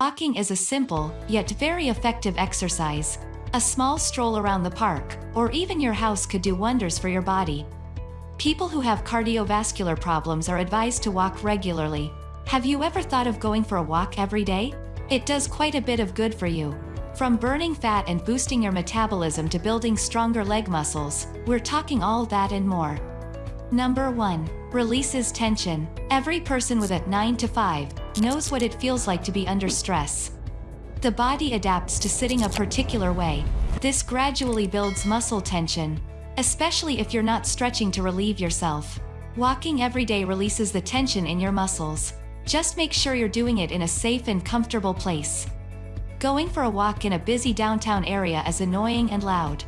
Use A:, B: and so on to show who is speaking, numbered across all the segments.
A: Walking is a simple, yet very effective exercise. A small stroll around the park, or even your house could do wonders for your body. People who have cardiovascular problems are advised to walk regularly. Have you ever thought of going for a walk every day? It does quite a bit of good for you. From burning fat and boosting your metabolism to building stronger leg muscles, we're talking all that and more. Number 1. Releases tension. Every person with a 9 to 5 knows what it feels like to be under stress. The body adapts to sitting a particular way. This gradually builds muscle tension, especially if you're not stretching to relieve yourself. Walking every day releases the tension in your muscles. Just make sure you're doing it in a safe and comfortable place. Going for a walk in a busy downtown area is annoying and loud.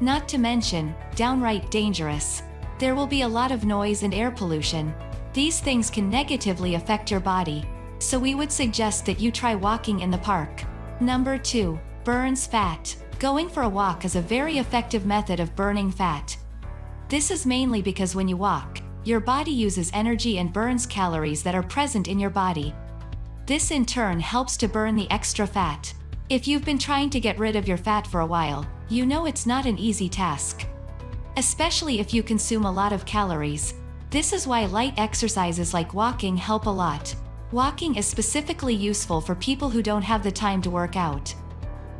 A: Not to mention, downright dangerous. There will be a lot of noise and air pollution. These things can negatively affect your body, so we would suggest that you try walking in the park. Number 2. Burns fat. Going for a walk is a very effective method of burning fat. This is mainly because when you walk, your body uses energy and burns calories that are present in your body. This in turn helps to burn the extra fat. If you've been trying to get rid of your fat for a while, you know it's not an easy task especially if you consume a lot of calories. This is why light exercises like walking help a lot. Walking is specifically useful for people who don't have the time to work out.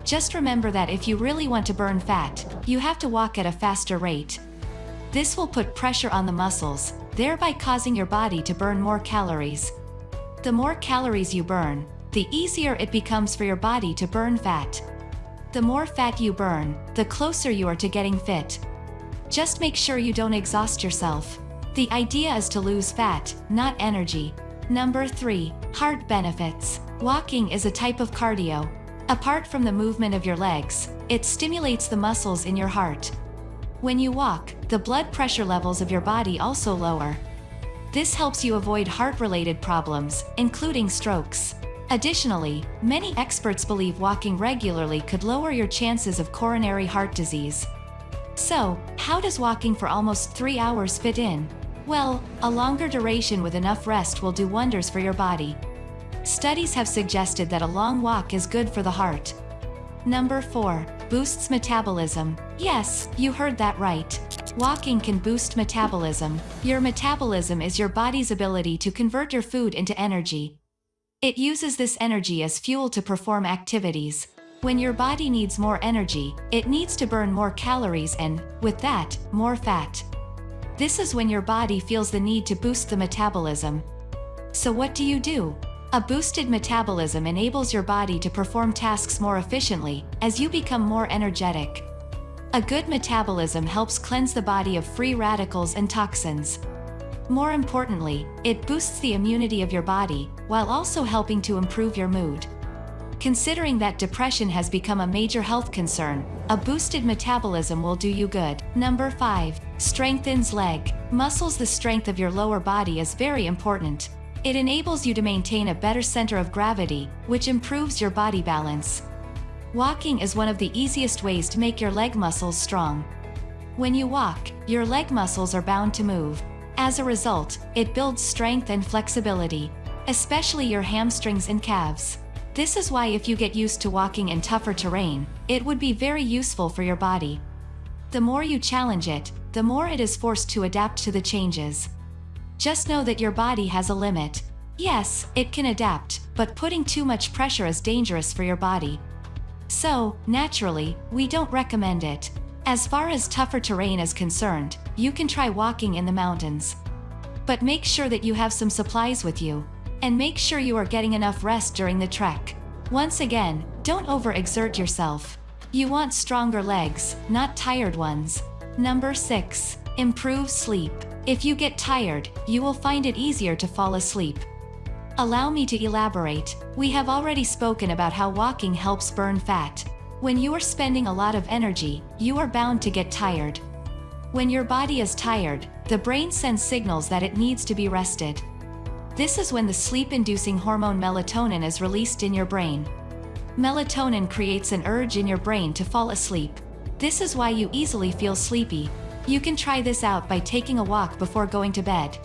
A: Just remember that if you really want to burn fat, you have to walk at a faster rate. This will put pressure on the muscles, thereby causing your body to burn more calories. The more calories you burn, the easier it becomes for your body to burn fat. The more fat you burn, the closer you are to getting fit. Just make sure you don't exhaust yourself. The idea is to lose fat, not energy. Number 3. Heart benefits. Walking is a type of cardio. Apart from the movement of your legs, it stimulates the muscles in your heart. When you walk, the blood pressure levels of your body also lower. This helps you avoid heart-related problems, including strokes. Additionally, many experts believe walking regularly could lower your chances of coronary heart disease. So, how does walking for almost 3 hours fit in? Well, a longer duration with enough rest will do wonders for your body. Studies have suggested that a long walk is good for the heart. Number 4. Boosts metabolism. Yes, you heard that right. Walking can boost metabolism. Your metabolism is your body's ability to convert your food into energy. It uses this energy as fuel to perform activities. When your body needs more energy, it needs to burn more calories and, with that, more fat. This is when your body feels the need to boost the metabolism. So what do you do? A boosted metabolism enables your body to perform tasks more efficiently, as you become more energetic. A good metabolism helps cleanse the body of free radicals and toxins. More importantly, it boosts the immunity of your body, while also helping to improve your mood. Considering that depression has become a major health concern, a boosted metabolism will do you good. Number 5. Strengthens leg. Muscles The strength of your lower body is very important. It enables you to maintain a better center of gravity, which improves your body balance. Walking is one of the easiest ways to make your leg muscles strong. When you walk, your leg muscles are bound to move. As a result, it builds strength and flexibility, especially your hamstrings and calves. This is why if you get used to walking in tougher terrain, it would be very useful for your body. The more you challenge it, the more it is forced to adapt to the changes. Just know that your body has a limit. Yes, it can adapt, but putting too much pressure is dangerous for your body. So, naturally, we don't recommend it. As far as tougher terrain is concerned, you can try walking in the mountains. But make sure that you have some supplies with you, and make sure you are getting enough rest during the trek. Once again, don't overexert yourself. You want stronger legs, not tired ones. Number 6. Improve sleep. If you get tired, you will find it easier to fall asleep. Allow me to elaborate. We have already spoken about how walking helps burn fat. When you are spending a lot of energy, you are bound to get tired. When your body is tired, the brain sends signals that it needs to be rested. This is when the sleep-inducing hormone melatonin is released in your brain. Melatonin creates an urge in your brain to fall asleep. This is why you easily feel sleepy. You can try this out by taking a walk before going to bed.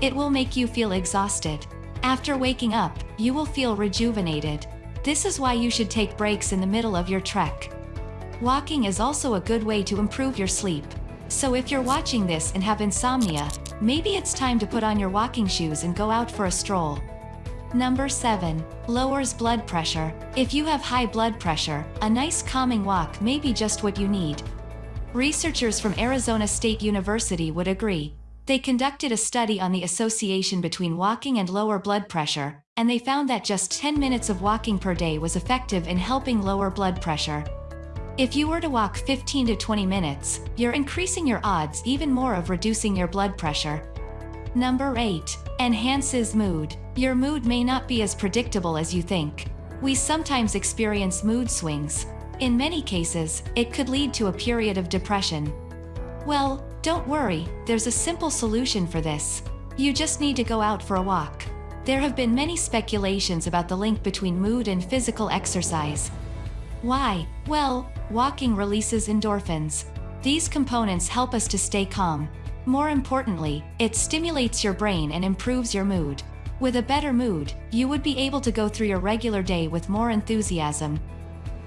A: It will make you feel exhausted. After waking up, you will feel rejuvenated. This is why you should take breaks in the middle of your trek. Walking is also a good way to improve your sleep. So if you're watching this and have insomnia, maybe it's time to put on your walking shoes and go out for a stroll. Number 7. Lowers blood pressure. If you have high blood pressure, a nice calming walk may be just what you need. Researchers from Arizona State University would agree. They conducted a study on the association between walking and lower blood pressure, and they found that just 10 minutes of walking per day was effective in helping lower blood pressure. If you were to walk 15 to 20 minutes, you're increasing your odds even more of reducing your blood pressure. Number 8. Enhances mood. Your mood may not be as predictable as you think. We sometimes experience mood swings. In many cases, it could lead to a period of depression. Well, don't worry, there's a simple solution for this. You just need to go out for a walk. There have been many speculations about the link between mood and physical exercise. Why? Well, walking releases endorphins. These components help us to stay calm. More importantly, it stimulates your brain and improves your mood. With a better mood, you would be able to go through your regular day with more enthusiasm.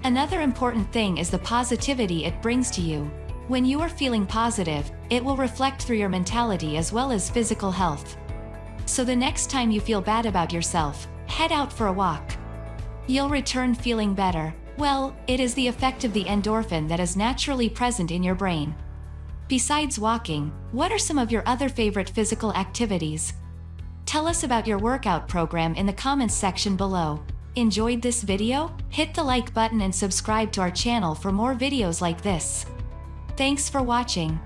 A: Another important thing is the positivity it brings to you. When you are feeling positive, it will reflect through your mentality as well as physical health. So the next time you feel bad about yourself, head out for a walk. You'll return feeling better. Well, it is the effect of the endorphin that is naturally present in your brain. Besides walking, what are some of your other favorite physical activities? Tell us about your workout program in the comments section below. Enjoyed this video? Hit the like button and subscribe to our channel for more videos like this. Thanks for watching.